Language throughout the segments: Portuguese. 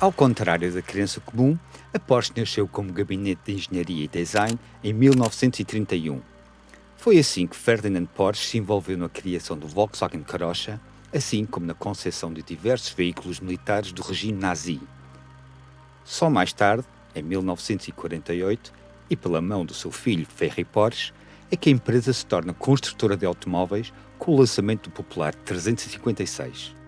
Ao contrário da crença comum, a Porsche nasceu como gabinete de engenharia e design em 1931. Foi assim que Ferdinand Porsche se envolveu na criação do Volkswagen Carocha, assim como na concepção de diversos veículos militares do regime nazi. Só mais tarde, em 1948, e pela mão do seu filho Ferry Porsche, é que a empresa se torna construtora de automóveis com o lançamento do popular 356.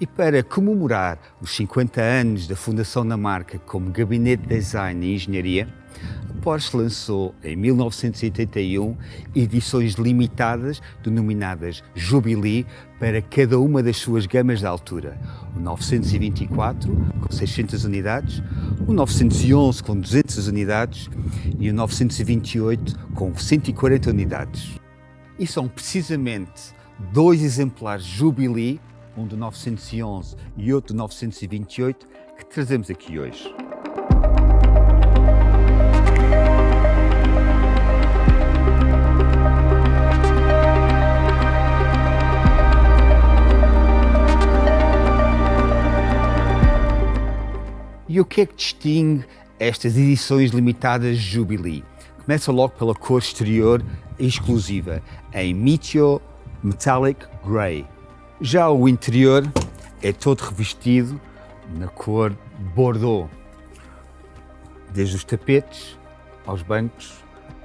E para comemorar os 50 anos da fundação da marca como gabinete de design e engenharia, a Porsche lançou em 1981 edições limitadas denominadas Jubilee para cada uma das suas gamas de altura. O 924 com 600 unidades, o 911 com 200 unidades e o 928 com 140 unidades. E são precisamente dois exemplares Jubilee um do 911 e outro do 928, que trazemos aqui hoje. E o que é que distingue estas edições limitadas Jubilee? Começa logo pela cor exterior exclusiva, em Meteor Metallic Grey. Já o interior é todo revestido na cor Bordeaux, desde os tapetes aos bancos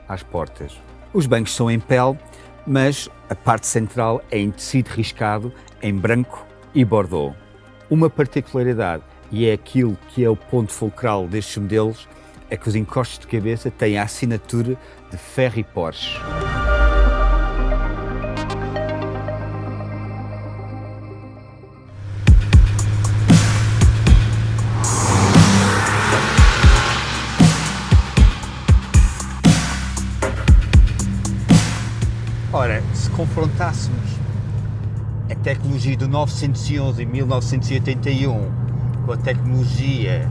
às portas. Os bancos são em pele, mas a parte central é em tecido riscado em branco e Bordeaux. Uma particularidade, e é aquilo que é o ponto fulcral destes modelos, é que os encostos de cabeça têm a assinatura de Ferry Porsche. Confrontássemos a tecnologia do 911 em 1981 com a tecnologia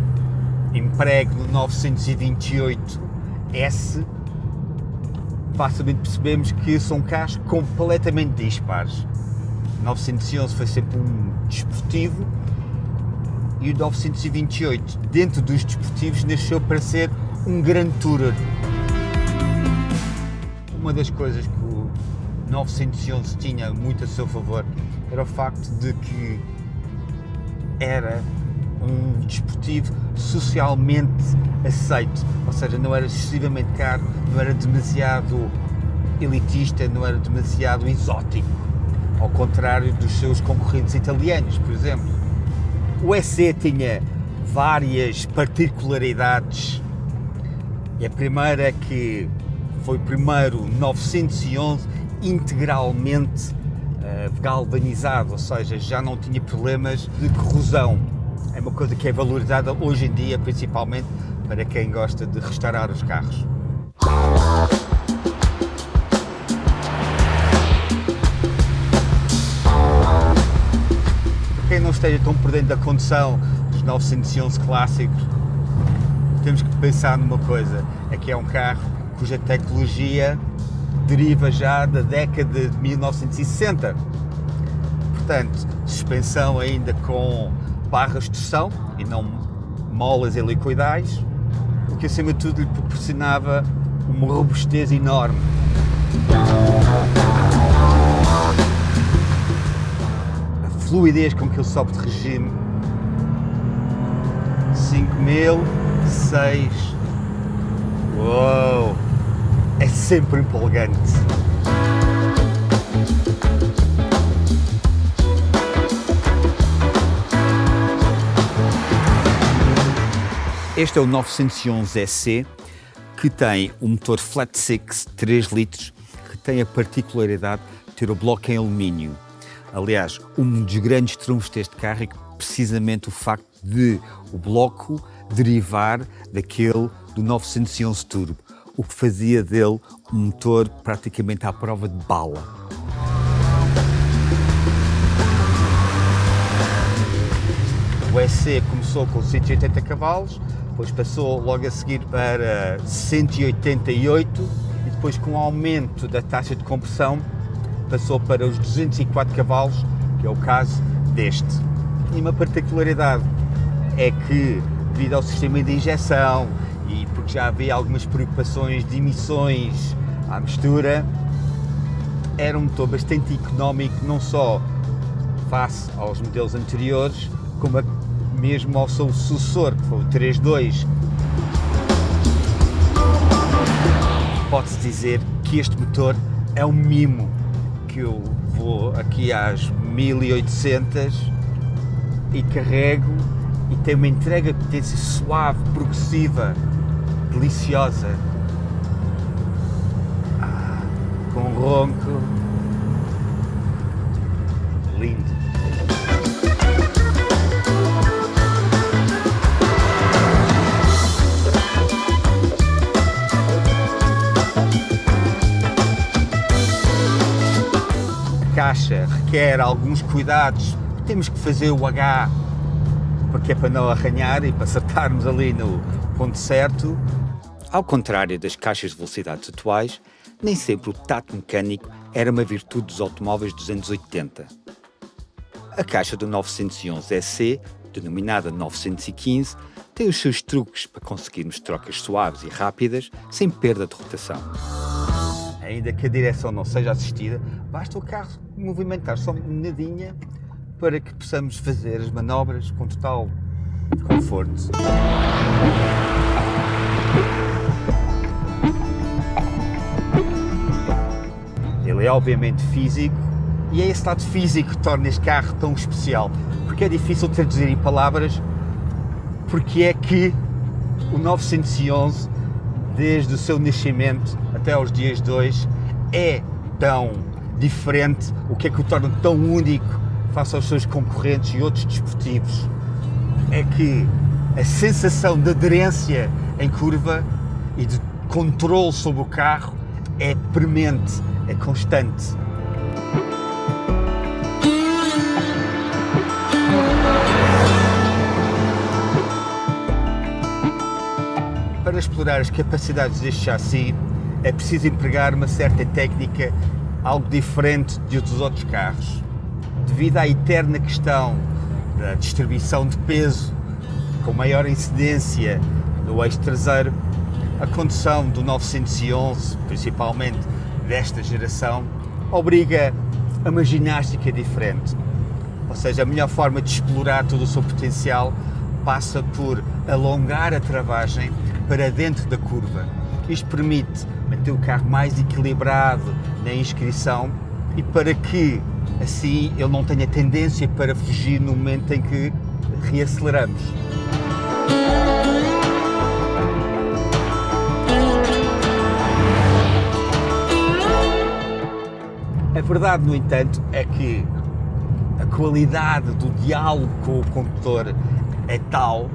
emprego no 928S, facilmente percebemos que são carros completamente dispares. O 911 foi sempre um desportivo e o 928, dentro dos desportivos, nasceu para ser um grande tourer. Uma das coisas que 911 tinha muito a seu favor era o facto de que era um desportivo socialmente aceito, ou seja, não era excessivamente caro, não era demasiado elitista, não era demasiado exótico, ao contrário dos seus concorrentes italianos, por exemplo. O SE tinha várias particularidades. E a primeira é que foi primeiro 911 integralmente uh, galvanizado, ou seja, já não tinha problemas de corrosão. É uma coisa que é valorizada hoje em dia, principalmente para quem gosta de restaurar os carros. Para quem não esteja tão por dentro da condução dos 911 clássicos, temos que pensar numa coisa, é que é um carro cuja tecnologia deriva já da década de 1960. Portanto, suspensão ainda com barras de torção e não molas helicoidais, o que acima de tudo lhe proporcionava uma robustez enorme. A fluidez com que ele sobe de regime 5000, 6. Uou! É sempre empolgante. Este é o 911 SC, que tem um motor flat six 3 litros, que tem a particularidade de ter o bloco em alumínio. Aliás, um dos grandes trunfos deste carro é precisamente o facto de o bloco derivar daquele do 911 Turbo o que fazia dele um motor praticamente à prova de bala. O SC começou com 180 cavalos, depois passou logo a seguir para 188 e depois com o aumento da taxa de compressão passou para os 204 cavalos, que é o caso deste. E uma particularidade é que, devido ao sistema de injeção e porque já havia algumas preocupações de emissões à mistura, era um motor bastante económico, não só face aos modelos anteriores, como mesmo ao seu sucessor, que foi o 3.2. Pode-se dizer que este motor é um mimo, que eu vou aqui às 1800 e carrego e tem uma entrega de potência suave, progressiva, deliciosa. Ah, com ronco lindo. A caixa requer alguns cuidados. Temos que fazer o H porque é para não arranhar e para acertarmos ali no ponto certo. Ao contrário das caixas de velocidades atuais, nem sempre o tato mecânico era uma virtude dos automóveis dos anos 80. A caixa do 911 EC, denominada 915, tem os seus truques para conseguirmos trocas suaves e rápidas sem perda de rotação. Ainda que a direção não seja assistida, basta o carro movimentar só uma nadinha para que possamos fazer as manobras com total conforto. Ele é obviamente físico e é esse lado físico que torna este carro tão especial, porque é difícil traduzir em palavras porque é que o 911, desde o seu nascimento até aos dias de hoje, é tão diferente, o que é que o torna tão único face aos seus concorrentes e outros desportivos é que a sensação de aderência em curva e de controle sobre o carro é premente, é constante. Para explorar as capacidades deste chassi é preciso empregar uma certa técnica algo diferente de dos outros carros devido à eterna questão da distribuição de peso com maior incidência no eixo traseiro, a condução do 911, principalmente desta geração, obriga a uma ginástica diferente. Ou seja, a melhor forma de explorar todo o seu potencial passa por alongar a travagem para dentro da curva. Isto permite manter o carro mais equilibrado na inscrição e para que assim ele não tenha tendência para fugir no momento em que reaceleramos. A verdade, no entanto, é que a qualidade do diálogo com o condutor é tal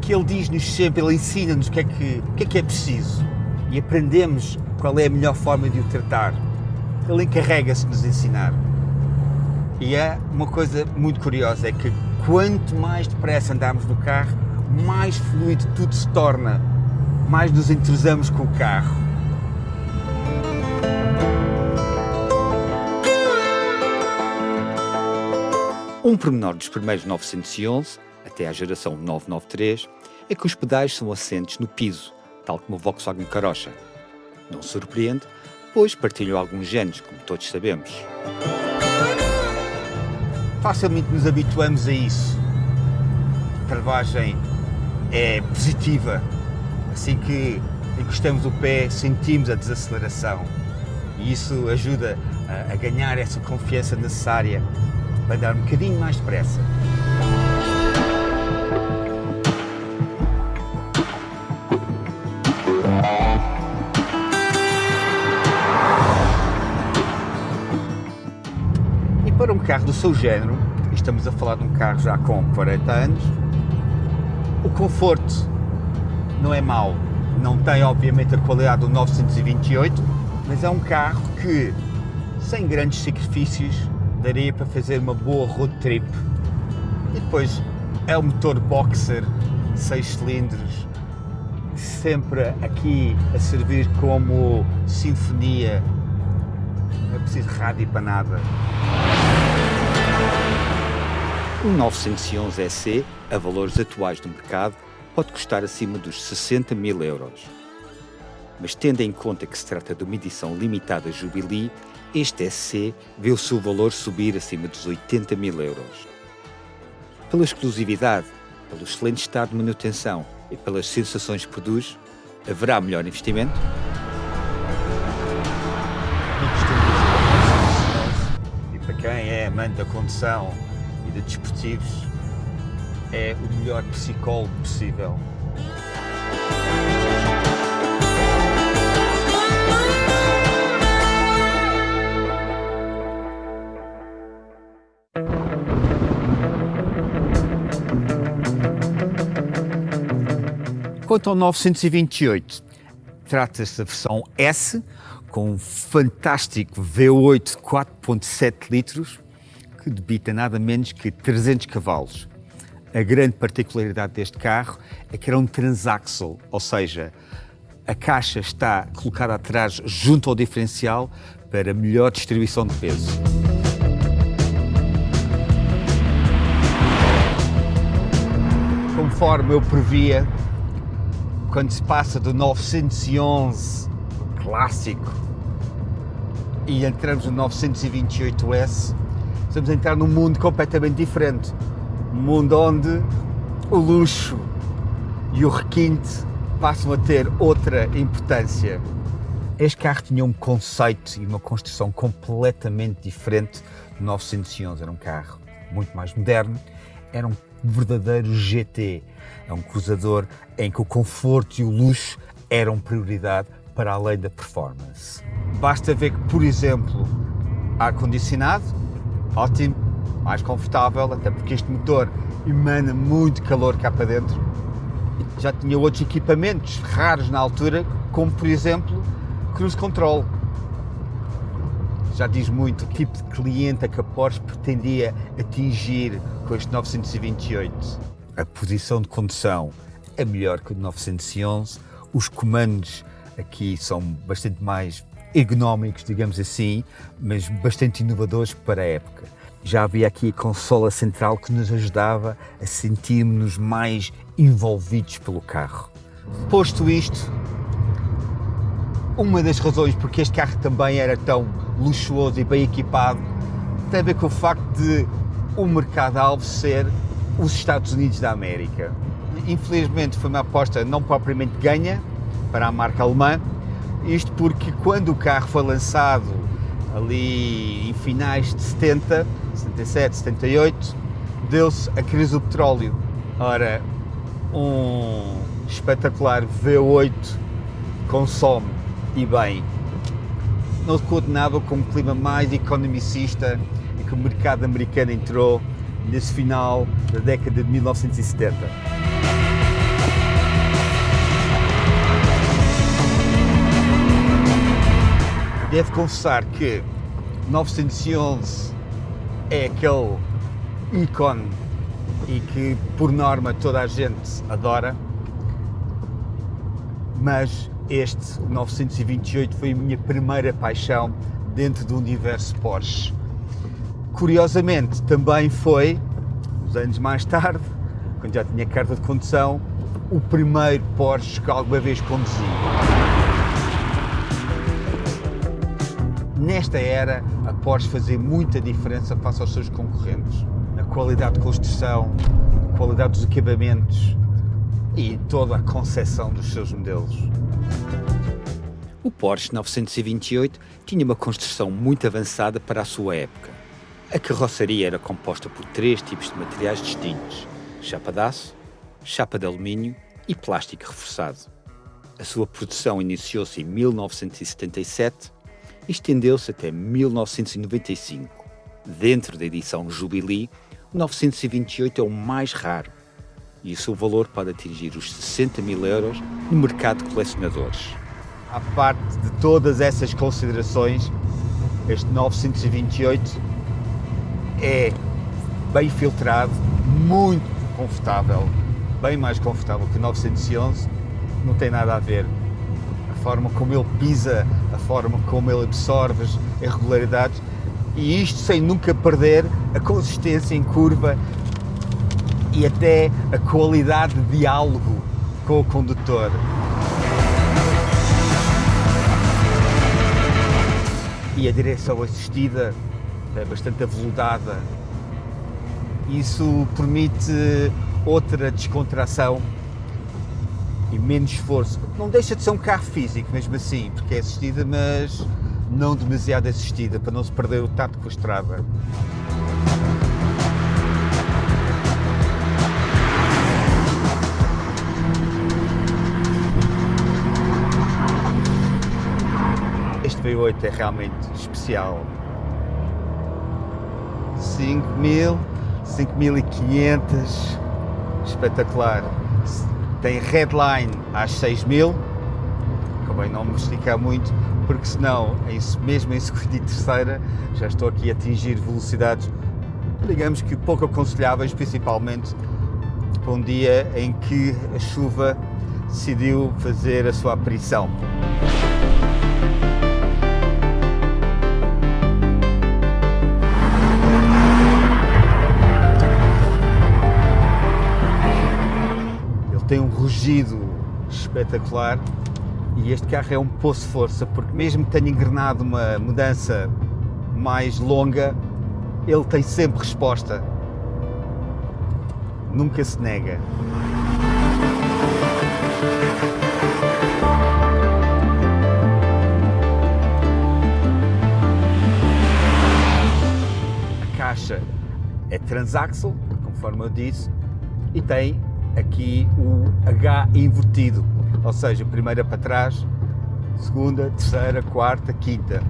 que ele diz-nos sempre, ele ensina-nos o que, é que, o que é que é preciso e aprendemos qual é a melhor forma de o tratar. Ele encarrega-se de nos ensinar. E é uma coisa muito curiosa, é que quanto mais depressa andamos no carro, mais fluido tudo se torna, mais nos entrosamos com o carro. Um pormenor dos primeiros 911, até à geração 993, é que os pedais são assentes no piso, tal como o Volkswagen Carocha. Não surpreende, pois partilham alguns genes, como todos sabemos facilmente nos habituamos a isso. A travagem é positiva. Assim que encostamos o pé, sentimos a desaceleração. E isso ajuda a, ganhar essa confiança necessária para dar um bocadinho mais depressa. Carro do seu género, estamos a falar de um carro já com 40 anos, o conforto não é mau. Não tem, obviamente, a qualidade do 928, mas é um carro que, sem grandes sacrifícios, daria para fazer uma boa road trip. E depois é o motor boxer, 6 cilindros, sempre aqui a servir como sinfonia. Não é preciso rádio para nada. Um 911 EC, a valores atuais do mercado, pode custar acima dos 60 mil euros. Mas tendo em conta que se trata de uma edição limitada Jubilee, este EC vê o seu valor subir acima dos 80 mil euros. Pela exclusividade, pelo excelente estado de manutenção e pelas sensações que produz, haverá melhor investimento? E para quem é amante da condução e de desportivos, é o melhor psicólogo possível. Quanto ao 928, trata-se da versão S, com um fantástico V8 4.7 litros, que debita nada menos que 300 cavalos. A grande particularidade deste carro é que era um transaxle, ou seja, a caixa está colocada atrás junto ao diferencial para melhor distribuição de peso. Conforme eu previa, quando se passa do 911 clássico e entramos no 928S, estamos a entrar num mundo completamente diferente. Um mundo onde o luxo e o requinte passam a ter outra importância. Este carro tinha um conceito e uma construção completamente diferente do 911. Era um carro muito mais moderno, era um verdadeiro GT. É um cruzador em que o conforto e o luxo eram prioridade para além da performance. Basta ver que, por exemplo, ar-condicionado, ótimo, mais confortável, até porque este motor emana muito calor cá para dentro. Já tinha outros equipamentos raros na altura, como por exemplo, cruise control. Já diz muito o tipo de cliente a que a Porsche pretendia atingir com este 928. A posição de condução é melhor que o 911, os comandos aqui são bastante mais ergonómicos, digamos assim, mas bastante inovadores para a época. Já havia aqui a consola central que nos ajudava a sentirmos-nos mais envolvidos pelo carro. Posto isto, uma das razões porque este carro também era tão luxuoso e bem equipado tem a ver com o facto de o mercado-alvo ser os Estados Unidos da América. Infelizmente foi uma aposta não propriamente ganha para a marca alemã, isto porque quando o carro foi lançado ali em finais de 70, 77, 78, deu-se a crise do petróleo. Ora, um espetacular V8 consome e bem. Não se coordenava com um clima mais economicista e que o mercado americano entrou nesse final da década de 1970. Devo confessar que 911 é aquele ícone e que por norma toda a gente adora, mas este 928 foi a minha primeira paixão dentro do universo Porsche. Curiosamente, também foi, uns anos mais tarde, quando já tinha carta de condução, o primeiro Porsche que alguma vez conduzi. Nesta era, a Porsche fazia muita diferença face aos seus concorrentes. Na qualidade de construção, na qualidade dos equipamentos e toda a concepção dos seus modelos. O Porsche 928 tinha uma construção muito avançada para a sua época. A carroceria era composta por três tipos de materiais distintos: chapa de aço, chapa de alumínio e plástico reforçado. A sua produção iniciou-se em 1977 e estendeu-se até 1995. Dentro da edição Jubilee, o 928 é o mais raro e o seu valor pode atingir os 60 mil euros no mercado de colecionadores. À parte de todas essas considerações, este 928 é bem filtrado, muito confortável, bem mais confortável que o 911, não tem nada a ver. Forma como ele pisa, a forma como ele absorve as irregularidades e isto sem nunca perder a consistência em curva e até a qualidade de diálogo com o condutor. E a direção assistida é bastante aveludada. Isso permite outra descontração e menos esforço. Não deixa de ser um carro físico, mesmo assim, porque é assistida, mas não demasiado assistida, para não se perder o tato com a estrada. Este V8 é realmente especial. 5.000, 5.500, espetacular tem headline às 6 mil, acabei não me esticar muito, porque senão, mesmo em segunda e terceira, já estou aqui a atingir velocidades, digamos que pouco aconselháveis, principalmente para um dia em que a chuva decidiu fazer a sua aparição. Tem um rugido espetacular e este carro é um poço de força porque mesmo que tenha engrenado uma mudança mais longa, ele tem sempre resposta. Nunca se nega. A caixa é transaxle, conforme eu disse, e tem aqui o H invertido, ou seja, primeira para trás, segunda, terceira, quarta, quinta.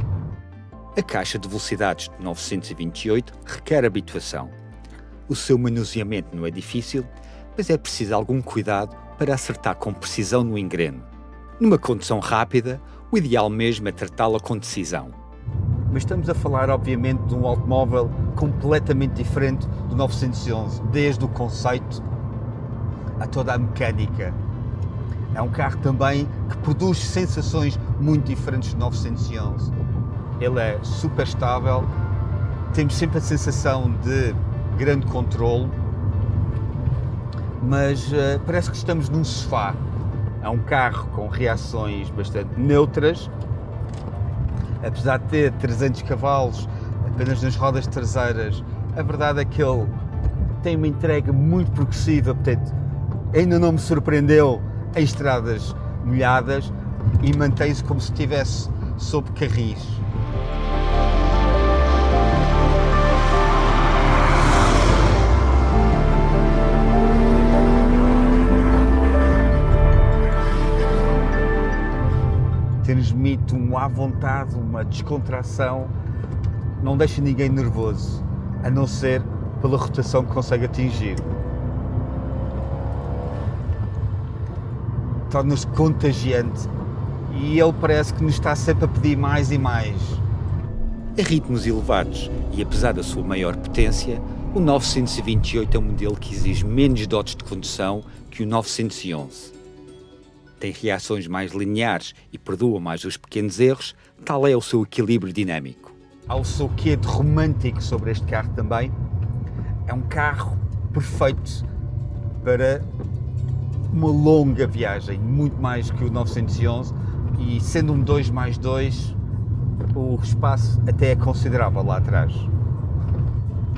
A caixa de velocidades de 928 requer habituação. O seu manuseamento não é difícil, mas é preciso algum cuidado para acertar com precisão no engreno. Numa condução rápida, o ideal mesmo é tratá-la com decisão. Mas estamos a falar, obviamente, de um automóvel completamente diferente do 911, desde o conceito a toda a mecânica. É um carro também que produz sensações muito diferentes do 911. Ele é super estável, temos sempre a sensação de grande controle, mas uh, parece que estamos num sofá. É um carro com reações bastante neutras, apesar de ter 300 cavalos apenas nas rodas traseiras, a verdade é que ele tem uma entrega muito progressiva, portanto, ainda não me surpreendeu em estradas molhadas e mantém-se como se estivesse sob carris. Transmite um à vontade, uma descontração, não deixa ninguém nervoso, a não ser pela rotação que consegue atingir. Torna-se contagiante e ele parece que nos está sempre a pedir mais e mais. A ritmos elevados e apesar da sua maior potência, o 928 é um modelo que exige menos dotes de condução que o 911. Tem reações mais lineares e perdoa mais os pequenos erros, tal é o seu equilíbrio dinâmico. Há o seu quê de romântico sobre este carro também. É um carro perfeito para uma longa viagem, muito mais que o 911 e sendo um 2 mais 2 o espaço até é considerável lá atrás.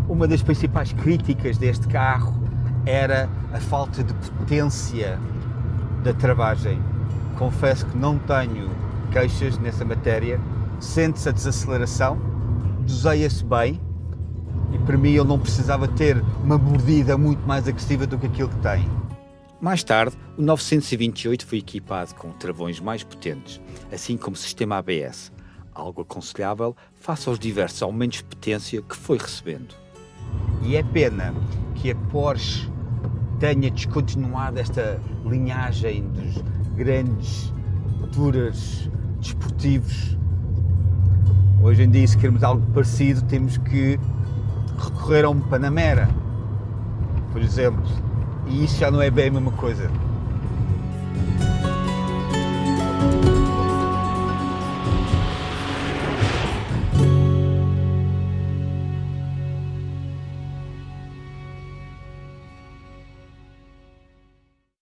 Uma das principais críticas deste carro era a falta de potência da travagem. Confesso que não tenho queixas nessa matéria. Sente-se a desaceleração, doseia-se bem e para mim ele não precisava ter uma mordida muito mais agressiva do que aquilo que tem. Mais tarde, o 928 foi equipado com travões mais potentes, assim como sistema ABS, algo aconselhável face aos diversos aumentos de potência que foi recebendo. E é pena que a Porsche tenha descontinuado esta linhagem dos grandes touras desportivos. Hoje em dia, se queremos algo parecido, temos que recorrer a um Panamera, por exemplo, e isso já não é bem a mesma coisa.